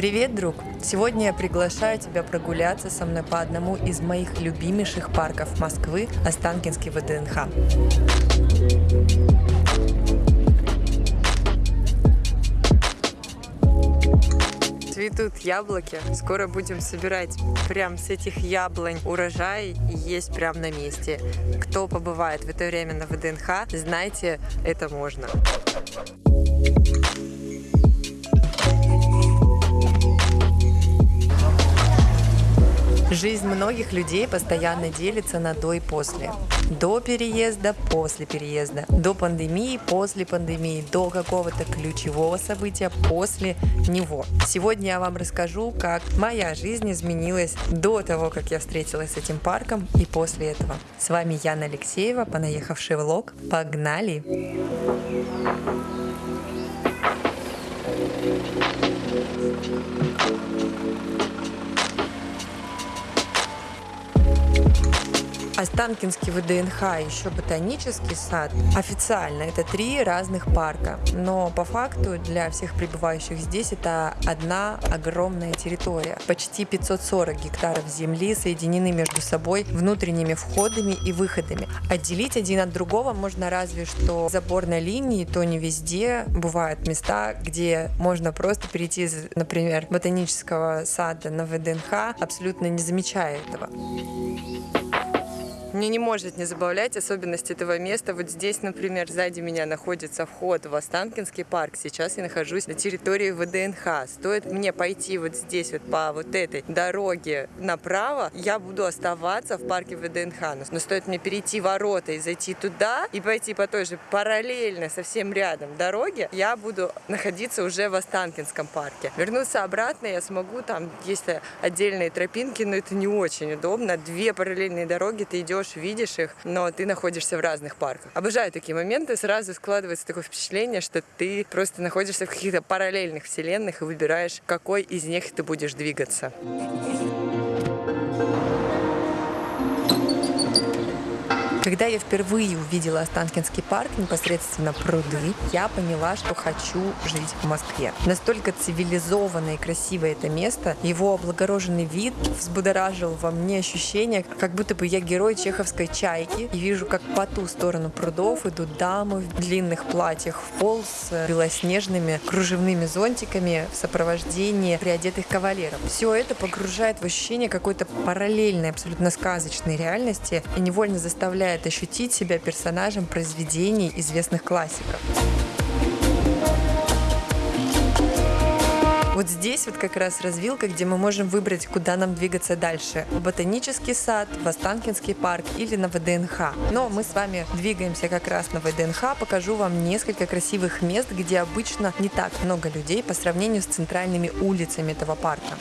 Привет, друг! Сегодня я приглашаю тебя прогуляться со мной по одному из моих любимейших парков Москвы – Останкинский ВДНХ. Цветут яблоки. Скоро будем собирать прям с этих яблонь урожай и есть прям на месте. Кто побывает в это время на ВДНХ, знайте, это можно. Жизнь многих людей постоянно делится на до и после. До переезда, после переезда, до пандемии, после пандемии, до какого-то ключевого события, после него. Сегодня я вам расскажу, как моя жизнь изменилась до того, как я встретилась с этим парком и после этого. С вами Яна Алексеева, понаехавший влог. Погнали! Thank Останкинский ВДНХ еще ботанический сад официально это три разных парка, но по факту для всех пребывающих здесь это одна огромная территория. Почти 540 гектаров земли соединены между собой внутренними входами и выходами. Отделить один от другого можно разве что заборной линии, то не везде. Бывают места, где можно просто перейти например, ботанического сада на ВДНХ, абсолютно не замечая этого. Мне не может не забавлять особенность этого места. Вот здесь, например, сзади меня находится вход в Останкинский парк. Сейчас я нахожусь на территории ВДНХ. Стоит мне пойти вот здесь вот по вот этой дороге направо, я буду оставаться в парке ВДНХ. Но стоит мне перейти ворота и зайти туда, и пойти по той же параллельно, совсем рядом дороге, я буду находиться уже в Останкинском парке. Вернуться обратно я смогу, там есть отдельные тропинки, но это не очень удобно. Две параллельные дороги, ты идешь идешь, видишь их, но ты находишься в разных парках. Обожаю такие моменты, сразу складывается такое впечатление, что ты просто находишься в каких-то параллельных вселенных и выбираешь, какой из них ты будешь двигаться. Когда я впервые увидела Останкинский парк, непосредственно пруды, я поняла, что хочу жить в Москве. Настолько цивилизованное и красивое это место, его облагороженный вид взбудоражил во мне ощущение, как будто бы я герой чеховской чайки и вижу, как по ту сторону прудов идут дамы в длинных платьях в пол с белоснежными кружевными зонтиками в сопровождении приодетых кавалеров. Все это погружает в ощущение какой-то параллельной, абсолютно сказочной реальности и невольно заставляет позволяет ощутить себя персонажем произведений известных классиков. Здесь вот как раз развилка, где мы можем выбрать, куда нам двигаться дальше. Ботанический сад, в Останкинский парк или на ВДНХ. Но мы с вами двигаемся как раз на ВДНХ. Покажу вам несколько красивых мест, где обычно не так много людей по сравнению с центральными улицами этого парка.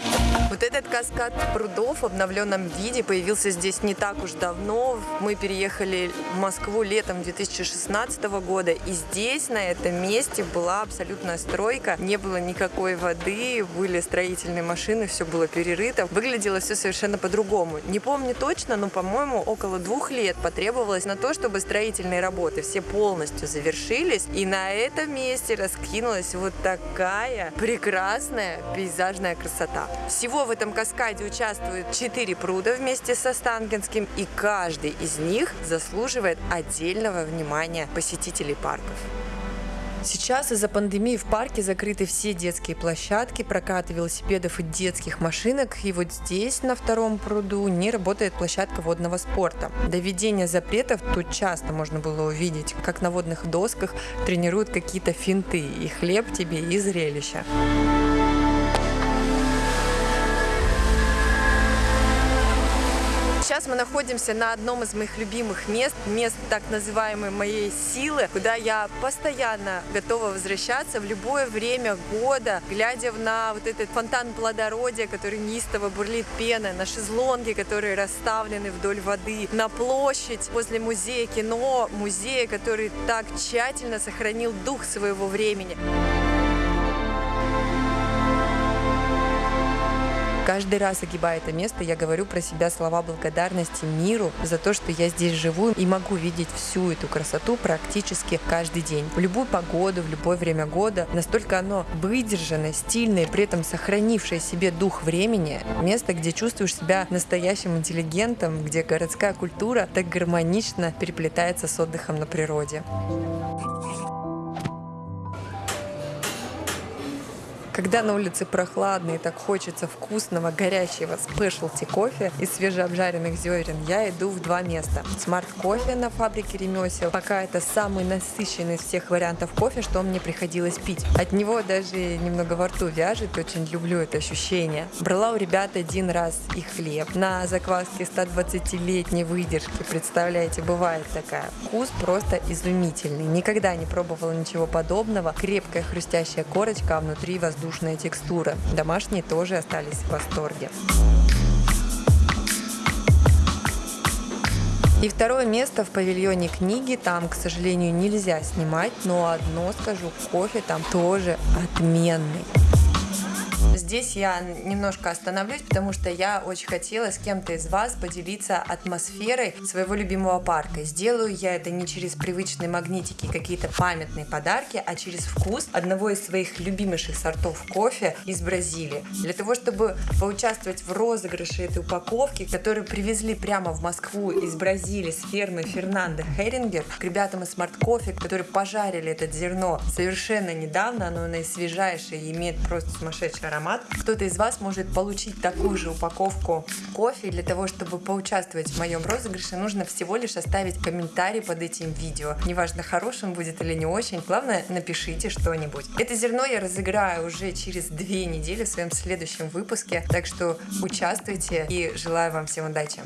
Вот этот каскад прудов в обновленном виде появился здесь не так уж давно. Мы переехали в Москву летом 2016 года. И здесь, на этом месте, была абсолютная стройка. Не было никакой воды, были строительные машины, все было перерыто. Выглядело все совершенно по-другому. Не помню точно, но, по-моему, около двух лет потребовалось на то, чтобы строительные работы все полностью завершились. И на этом месте раскинулась вот такая прекрасная пейзажная красота. Всего в этом каскаде участвуют четыре пруда вместе со Останкинским, и каждый из них заслуживает отдельного внимания посетителей парков. Сейчас из-за пандемии в парке закрыты все детские площадки, прокат велосипедов и детских машинок. И вот здесь, на втором пруду, не работает площадка водного спорта. До введения запретов тут часто можно было увидеть, как на водных досках тренируют какие-то финты. И хлеб тебе, и зрелище. Мы находимся на одном из моих любимых мест, мест так называемой моей силы, куда я постоянно готова возвращаться в любое время года, глядя на вот этот фонтан плодородия, который неистово бурлит пеной, на шезлонги, которые расставлены вдоль воды, на площадь возле музея кино, музея, который так тщательно сохранил дух своего времени. Каждый раз, огибая это место, я говорю про себя слова благодарности миру за то, что я здесь живу и могу видеть всю эту красоту практически каждый день. В любую погоду, в любое время года. Настолько оно выдержанное, стильное, при этом сохранившее себе дух времени. Место, где чувствуешь себя настоящим интеллигентом, где городская культура так гармонично переплетается с отдыхом на природе. Когда на улице прохладно и так хочется вкусного, горячего specialty кофе из свежеобжаренных зерен, я иду в два места. Smart Coffee на фабрике ремесел. Пока это самый насыщенный из всех вариантов кофе, что мне приходилось пить. От него даже немного во рту вяжет, очень люблю это ощущение. Брала у ребят один раз их хлеб на закваске 120-летней выдержки. Представляете, бывает такая. Вкус просто изумительный. Никогда не пробовала ничего подобного. Крепкая хрустящая корочка, а внутри воздух воздушная текстура. Домашние тоже остались в восторге. И второе место в павильоне книги. Там, к сожалению, нельзя снимать, но одно скажу, кофе там тоже отменный. Здесь я немножко остановлюсь, потому что я очень хотела с кем-то из вас поделиться атмосферой своего любимого парка. Сделаю я это не через привычные магнитики, какие-то памятные подарки, а через вкус одного из своих любимейших сортов кофе из Бразилии. Для того, чтобы поучаствовать в розыгрыше этой упаковки, которую привезли прямо в Москву из Бразилии с фермы Фернандо Херингер, к ребятам из Smart Coffee, которые пожарили это зерно совершенно недавно, оно наисвежайшее и имеет просто сумасшедший аромат. Кто-то из вас может получить такую же упаковку кофе. Для того, чтобы поучаствовать в моем розыгрыше, нужно всего лишь оставить комментарий под этим видео. Неважно, хорошим будет или не очень, главное, напишите что-нибудь. Это зерно я разыграю уже через две недели в своем следующем выпуске, так что участвуйте и желаю вам всем удачи.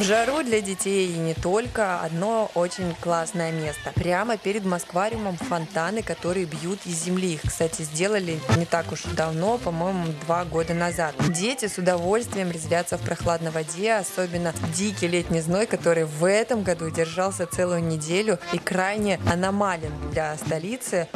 В жару для детей и не только одно очень классное место. Прямо перед Москвариумом фонтаны, которые бьют из земли. Их, кстати, сделали не так уж давно, по-моему, два года назад. Дети с удовольствием резвятся в прохладной воде, особенно дикий летний зной, который в этом году держался целую неделю и крайне аномален для столицы.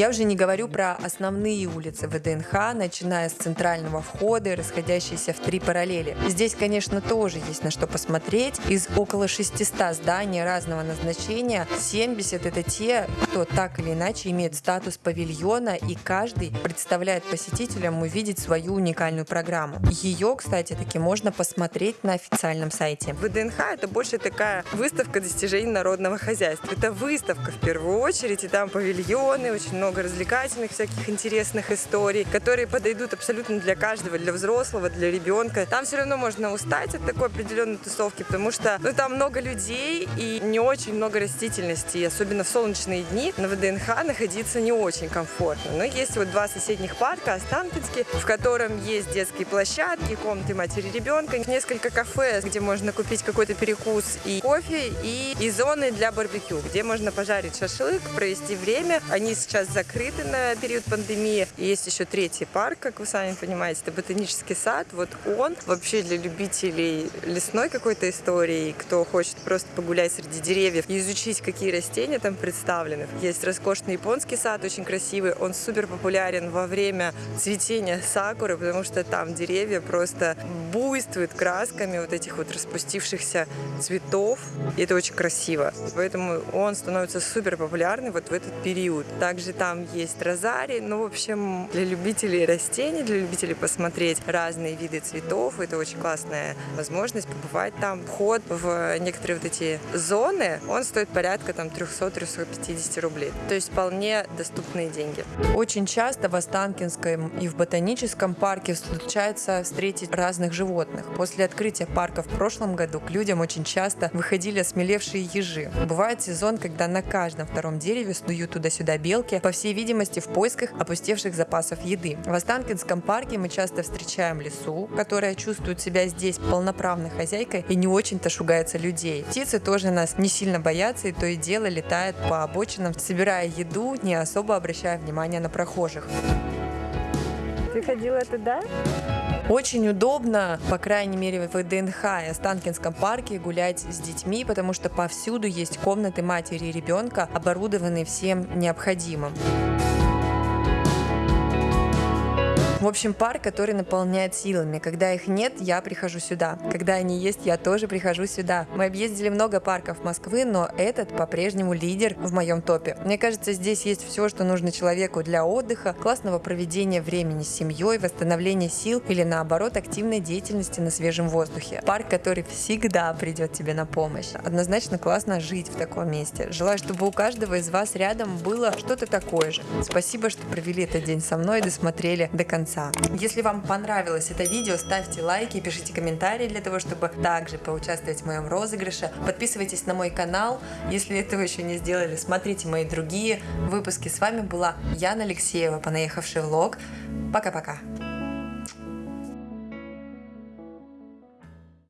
Я уже не говорю про основные улицы ВДНХ, начиная с центрального входа и расходящиеся в три параллели. Здесь, конечно, тоже есть на что посмотреть. Из около 600 зданий разного назначения 70 это те, кто так или иначе имеет статус павильона, и каждый представляет посетителям увидеть свою уникальную программу. Ее, кстати, таки можно посмотреть на официальном сайте. ВДНХ это больше такая выставка достижений народного хозяйства. Это выставка в первую очередь, и там павильоны, очень много много развлекательных всяких интересных историй, которые подойдут абсолютно для каждого, для взрослого, для ребенка. Там все равно можно устать от такой определенной тусовки, потому что ну, там много людей и не очень много растительности. И особенно в солнечные дни на ВДНХ находиться не очень комфортно. Но есть вот два соседних парка, Останкинский, в котором есть детские площадки, комнаты матери ребенка, несколько кафе, где можно купить какой-то перекус и кофе, и, и зоны для барбекю, где можно пожарить шашлык, провести время. Они сейчас закрыты на период пандемии. И есть еще третий парк, как вы сами понимаете, это ботанический сад. Вот он вообще для любителей лесной какой-то истории, кто хочет просто погулять среди деревьев и изучить, какие растения там представлены. Есть роскошный японский сад, очень красивый. Он супер популярен во время цветения сакуры, потому что там деревья просто буйствуют красками вот этих вот распустившихся цветов. И это очень красиво. Поэтому он становится супер популярный вот в этот период. Также там есть розарий. Ну, в общем, для любителей растений, для любителей посмотреть разные виды цветов, это очень классная возможность побывать там. Вход в некоторые вот эти зоны, он стоит порядка там 300-350 рублей. То есть вполне доступные деньги. Очень часто в Останкинском и в Ботаническом парке случается встретить разных животных. После открытия парка в прошлом году к людям очень часто выходили осмелевшие ежи. Бывает сезон, когда на каждом втором дереве снуют туда-сюда белки, по всей видимости, в поисках опустевших запасов еды. В Останкинском парке мы часто встречаем лису, которая чувствует себя здесь полноправной хозяйкой и не очень-то шугается людей. Птицы тоже нас не сильно боятся и то и дело летают по обочинам, собирая еду, не особо обращая внимания на прохожих. Ты ходила туда? Очень удобно, по крайней мере в ВДНХ и Останкинском парке гулять с детьми, потому что повсюду есть комнаты матери и ребенка, оборудованные всем необходимым. В общем, парк, который наполняет силами. Когда их нет, я прихожу сюда. Когда они есть, я тоже прихожу сюда. Мы объездили много парков Москвы, но этот по-прежнему лидер в моем топе. Мне кажется, здесь есть все, что нужно человеку для отдыха, классного проведения времени с семьей, восстановления сил или наоборот активной деятельности на свежем воздухе. Парк, который всегда придет тебе на помощь. Однозначно классно жить в таком месте. Желаю, чтобы у каждого из вас рядом было что-то такое же. Спасибо, что провели этот день со мной и досмотрели до конца конца. Если вам понравилось это видео, ставьте лайки, пишите комментарии для того, чтобы также поучаствовать в моем розыгрыше. Подписывайтесь на мой канал, если этого еще не сделали, смотрите мои другие выпуски. С вами была Яна Алексеева, понаехавший влог. Пока-пока.